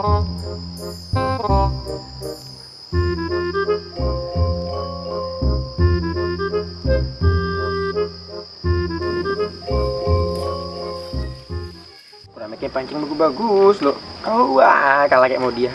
Makin pancing bagus lo. Oh wah, kalau kayak mau dia,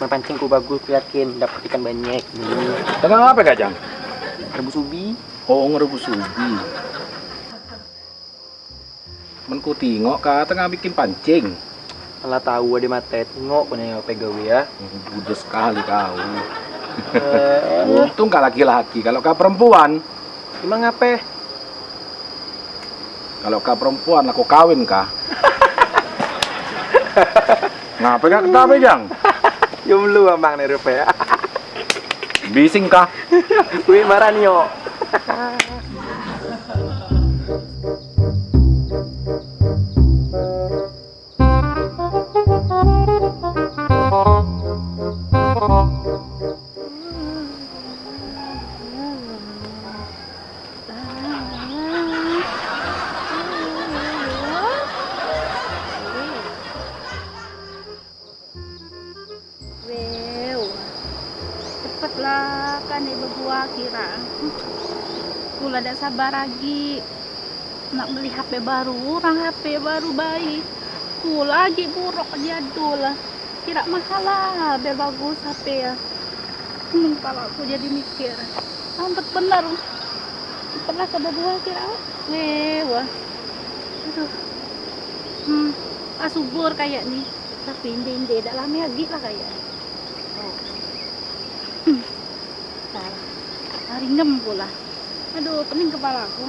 main pancingku bagus, ku yakin dapat ikan banyak. Nih, Tengah apa Kak Jang? rebus ubi. Oh ngerebus ubi. Menku tengok kak tengah bikin pancing. Malah tahu ada mata tengok punya apa gawe ya. Budak sekali kau. Eh, Untung kak laki-laki. Kalau kak perempuan, emang apa? kalau kak perempuan aku kawin kak. Ngapa kak ketawa Jang? Jomblo abang nih rupa ya. Bising kak. Wih marah nih yo. sabar lagi. Nak beli HP baru, orang HP baru baik. Ku lagi buruk jadul. Kira mahal lah, biar bagus HP ya. Hmm, kalau aku jadi mikir, sampai benar. Pernah ke dua kira, wah, aduh, hmm, asubur kayak nih tapi inde-inde dak lama lagi lah kayak oh. Hmm. salah hari ngem pula aduh pening kepala aku.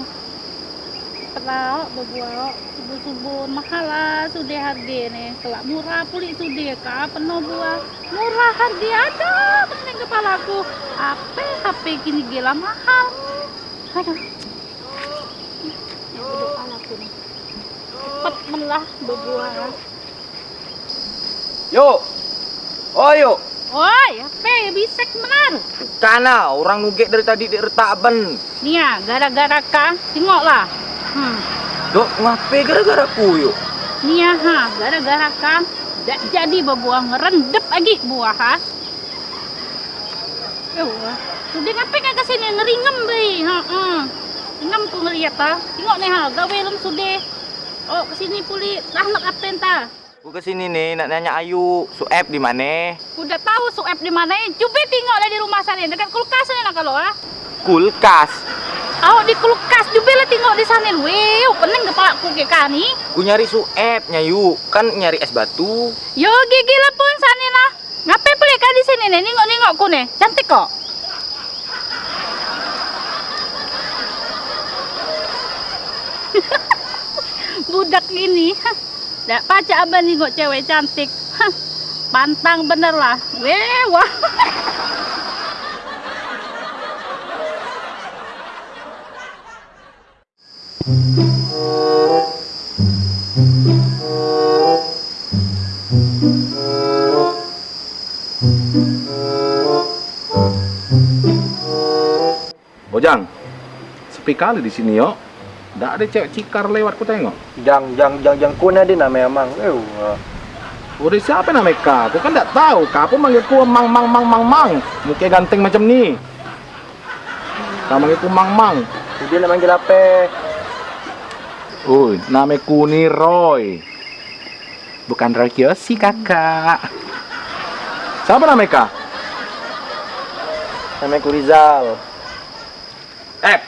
Pelak berbuat subuh-subuh mahal lah sudah harga nih. Kelak murah puli sudah kah? Penuh buah. Murah harga ada pening kepala aku. Apa HP kini gila mahal. Aduh. Ya cepet melah berbuah Yuk. Oh yuk. Oi, apa bisek benar? Kana orang nugek dari tadi di retaban. Nih ya, gara-gara kah? Tengoklah. Hmm. Dok, ngapain gara-gara ku yuk? Nih ya, ha, gara-gara kah? Dak jadi berbuah ngerendep lagi buah ha. Eh, wah. Sudah ngapain kan ke sini ngeringem be? Ha. Ngem ku ngeliat ha. Tengok nih ha, gawe lem sudah. Oh, ke sini puli. Dah nak apa entah? Ku ke sini nih nak nanya Ayu, Sueb di mana? Udah tahu suep di mana? Coba lah di rumah sana dekat kulkas sana kalau ah. Kulkas. Oh di kulkas juga lah tengok di sana. Weh, pening kepala ku ke kani. Ku nyari Sueb Nyayu, kan nyari es batu. Yo gigi lah pun sana lah. Ngapain pelik kah di sini nih? Nengok nengok ku nih. Cantik kok. Budak ini. Dak pacar abang nengok cewek cantik. Pantang bener lah. Weh, wah. Bojang, sepi kali di sini yo. Nggak ada cewek cikar lewat ku tengok. Jang jang jang jang ku ada namanya emang. Eh. Udah siapa namanya kak? Aku kan nggak tahu. Kak pun manggil ku mang mang mang mang mang. Muka ganteng macam ni. Kak manggil ku mang mang. Dia nak manggil apa? Uy, nama ku ni Roy. Bukan Roy Kiyoshi kakak. Siapa nama kak? Namanya ku Rizal. Eh,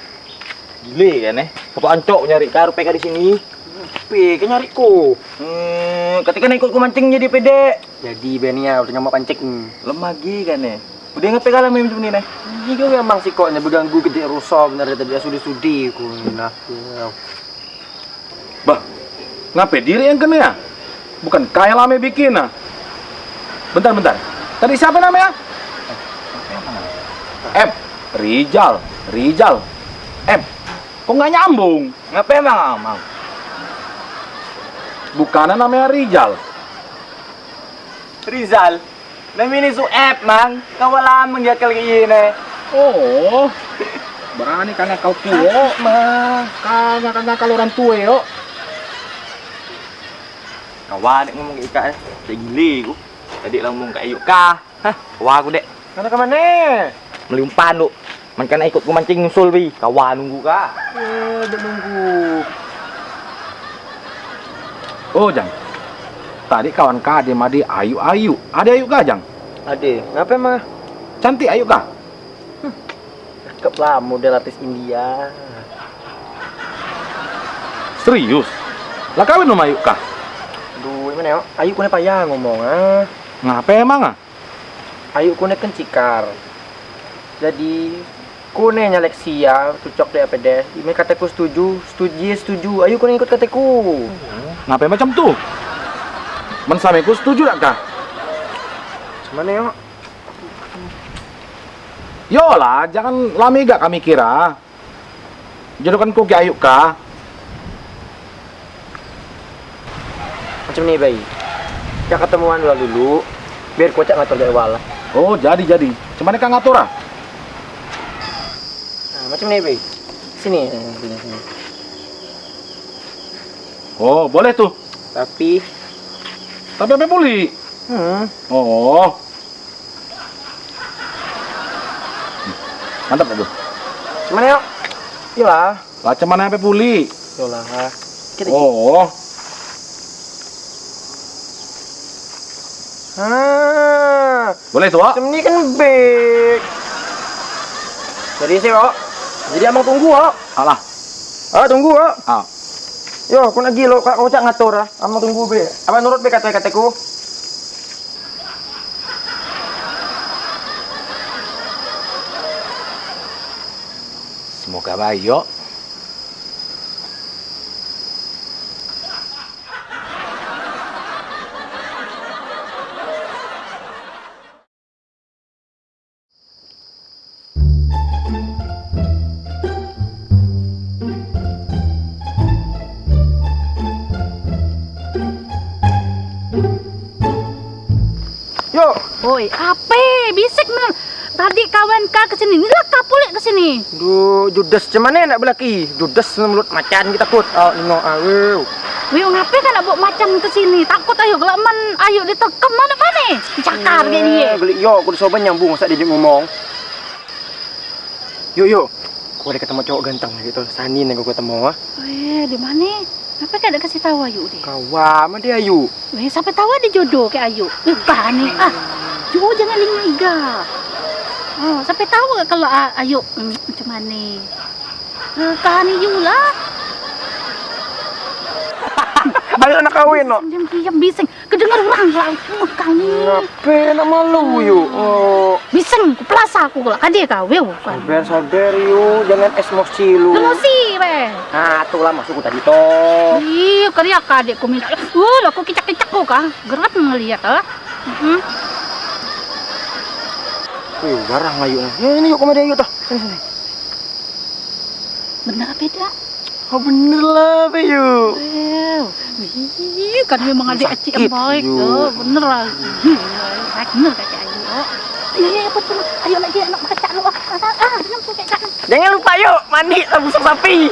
gile kan eh? Apa ancok nyari karo PK di sini? Kan nyari ku. Hmm, ketika nak ikut ku mancing jadi pede. Jadi Benia udah nyamak pancing. Lemagi kan eh? Udah ngapain kalah main macam ni nih? Ini kau memang sih koknya berganggu gede rusak benar tadi sudi-sudi ku nah. Bah, ngapain diri yang kena ya? Bukan kaya lame bikin ah. Bentar, bentar. Tadi siapa namanya? M. Rijal. Rijal. M. Kok nggak nyambung? Ngapain emang amang? bukannya namanya Rizal. Rizal. Namini su app mang. Kawala mang dia kali ini. Oh, berani karena kau tua, mah. Karena karena kalau orang tua yo. Kawan dek ngomong ke Ika eh. Gili ku. Tadi ngomong ke Ayuk kah. Hah, kawan aku dek. Karena ke mana? Meli umpan lu. Man kan ikut ku mancing nyusul bi. Kawan nunggu kah. Eh, dia nunggu. Oh, Jang. Tadi kawan kah dia madi Ayu Ayu. Ada Ayu kah, Jang? Ade, ngapa mah? Cantik Ayu kah? Cakep lah model artis India. Serius? Lah kawin sama Ayu kah? Duh, mana ya? Ayu kune payah ngomong ah. Ngapa emang ah? Ayu kune kan cikar. Jadi kune nyalek sia cocok deh apa deh. Ini kataku setuju, setuju, setuju. Ayu kune ikut kataku. Ngapa macam tuh? Men sameku setuju tak kah? Mana ya? Yolah, jangan lami gak kami kira. Jodohkan ku ke Ayu kah? Macam ni bayi. Kita ketemuan dulu dulu. Biar kocak ngatur dari awal. Oh, jadi jadi. Cuman kan ngatur ah? Macam ni bayi. Sini. sini, sini. Oh, boleh tuh. Tapi, Tapi apa puli? hmm, Oh. Mantap tuh? mana ya? Yolah. Lah cuman apa puli? Yolah. Kita Oh. Ah, Boleh tuh, macam ni kan baik. Jadi sih, Wak. Jadi abang tunggu, Wak. Alah. Ah, tunggu, Wak. Ah. Yo, aku nak gilo, kau cak ngatur ah. Abang tunggu be. Abang nurut be kata kataku. Semoga baik, yuk. Yo, Oi, apa? Bisik bener. Tadi kawan kak ke sini, ini lah kapulik ke sini. du judes cemane nak belaki. Judes mulut macan kita kut. Oh, nino awu. Wih, ngapa kan nak bawa macam ke sini? Takut ayo kalau man ayo ditekem mana mana? Dicakar kayak dia. Gelik yo, aku disoban nyambung masa dia ngomong. Yo yo. Aku ada ketemu cowok ganteng gitu. Sani nih aku ketemu ah. Wih, di mana? Apa kan ada kasih tahu ayu deh? Kawan, mana dia ayu? Weh, sampai tahu ada jodoh ke Ayu. Kan nih. Ah, Jo jangan lingga iga. Oh, sampai tahu gak kalau ah, Ayu hmm, macam mana? Eh, kan nih lah. Ayo nak kawin no. Diam diam bising. Kedengar orang lah. Oh, kami. Ngapain nak malu yuk? Oh, Bising, ku pelasa aku lah. Kade kau, weh. Kan. sabar sabar yuk, jangan emosi lu. Sih, weh. Nah, tuh lah masuk tadi toh. Ih, kerja kade ku minta. Uh, lah aku kicak-kicak ku kah? Gerat ngelihat ah. Hmm. Wih, garang lah yuk. Ya, ini yuk komedi yuk toh. Sini sini. Bener apa beda? Oh bener lah, be yuk. Wow. Ih, kan memang adik acik yang baik tuh. Bener lah. Baik bener kakek Ayu. Oh. Ayo, ayo, betul. Ayo lagi anak kacak lu. Ah, ah, jangan lupa yuk mandi busuk sapi.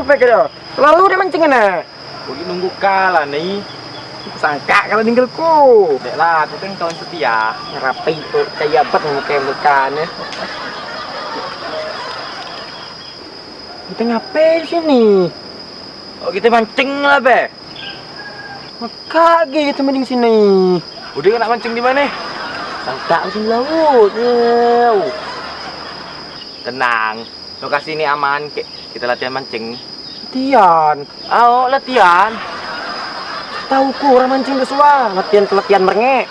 Rupanya dia. Lalu dia mancing? Aku ni nunggu kalah ni. Aku sangka kalau tinggalku. Dek lah, aku kan kawan setia. Rapi tuh kayak apa bukan ya. Kita ngapain sini? Oh, kita mancing lah, be. Maka kita mending sini. Udah nak mancing di mana? Sangka di laut. Yew. Tenang. Lokasi ini aman. Kita latihan mancing. Tian. Oh, latihan. tahu ku orang mancing besua. Latihan pelatihan merengek.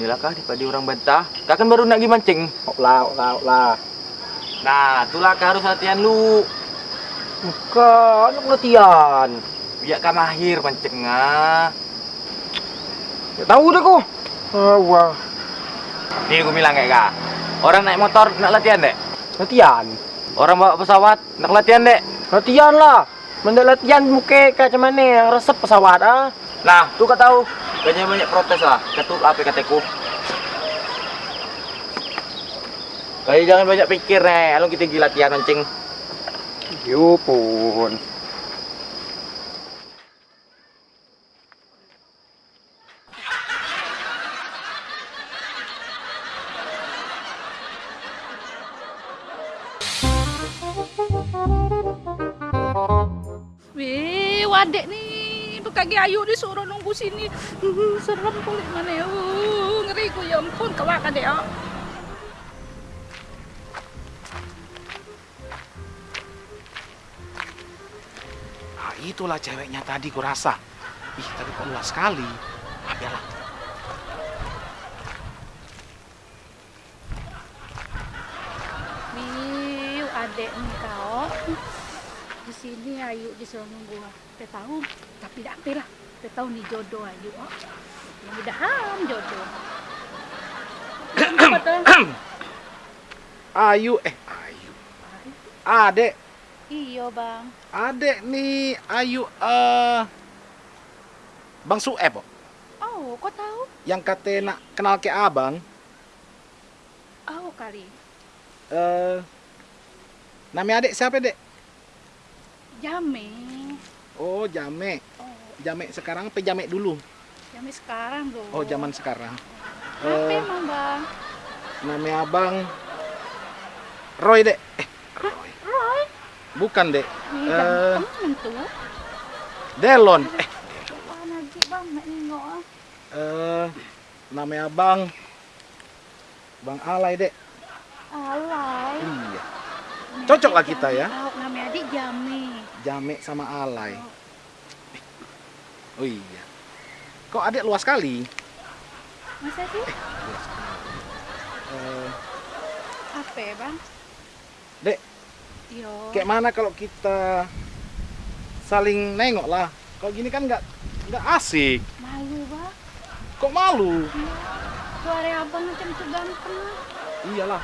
Inilah kah daripada orang bantah. Kak kan baru nak pergi mancing. Ok lah, ok lah, lah. Nah, itulah kah harus latihan lu. Bukan, nak latihan. Biar kah mahir mancing ah. Ya tahu deh ku. Ah, wah. Nih aku bilang kayak kak. Orang naik motor nak latihan dek. Latihan. Orang bawa pesawat nak latihan dek. Latihan lah. Mendak latihan muka kayak macam mana yang resep pesawat ah. Nah, tuh kau tahu. Kayaknya banyak protes lah. Ketuk apa kataku. Kau jangan banyak pikir nih. Kalau kita gila latihan mancing. Yo kaki ayu disuruh nunggu sini. Hmm, serem kulit mana ya. Uh, ngeri ku ya ampun kelak adek ya. Ah, itulah ceweknya tadi kurasa. Ih, tapi kok luas sekali. Ah, biarlah. Wih, adek nih kau. Di sini ayu disuruh nunggu. Kita tahu, tapi tak apa lah. Kita tahu nih jodoh ayu. Oh. Mudah-mudahan jodoh. Apa tuh? Ayu, eh, Ayu. Adek, Iya bang. adek nih Ayu eh Bang Sueb, oh, Oh, kau tahu? yang kata nak kenal ke abang, Oh kali. eh nama adek siapa dek? Jame. Oh, Jame. Oh, Jame sekarang apa Jame dulu? jame sekarang tuh. Oh, zaman sekarang. Apa Eh, emang bang? nama abang Roy dek. Eh, Roy. Roy. Bukan dek. Nih, Eh. ganteng tuh. Delon. Eh, bang, nengok ah. eh nama abang Bang Alay dek. Alay. Iya. Nama Cocok lah adik kita ya. Oh, nama adik Jame. Jame sama Alay. Oh iya. Kok adek luas sekali? Masa sih? Eh, Apa ya bang? Dek. Yo. kayak mana kalau kita saling nengok lah. Kalau gini kan nggak nggak asik. Malu bang. Kok malu? Suara abang macam tu ganteng. ah. Iyalah.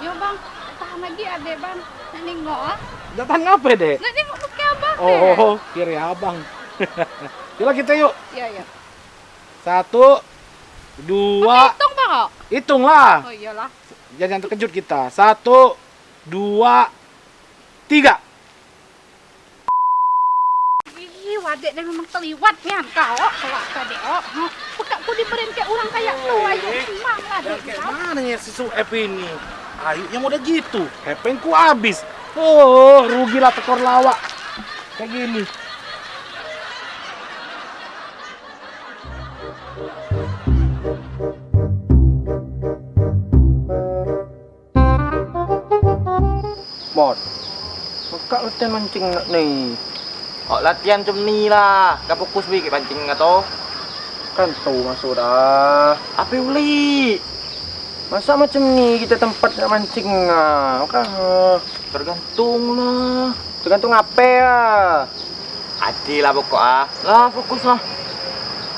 Yo bang, tahan lagi adek bang. Nengok ah. Datang apa dek? Nak nengok muka abang. Oh, oh, kiri abang. Yuk kita yuk. Iya, iya. Satu, dua, hitung bang kok? hitunglah. Oh iyalah. Jangan terkejut kita. Satu, dua, tiga. Ih, wadek dia memang terliwat kan kau. Kelak kadek oh. Pekak ku kayak orang kayak tu ayo senang lah dek Kayak kau. mana ya si Suep ini? Ayo yang udah gitu. Hepengku habis. Oh, rugilah tekor lawak. Kayak gini. Mod. Buka latihan mancing nak nih. Oh, latihan macam ni lah. Kau fokus ke pancing atau? Kan tahu masuk dah. Apa uli? Masa macam ni kita tempat nak mancing ah. Kan Tergantung lah. tergantung apa ya. Lah pokok ah. Lah fokus lah.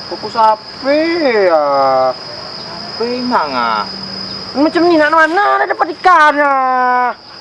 Fokus apa ya? Apa emang ah? Macam ni nak mana ada dapat ikan ah.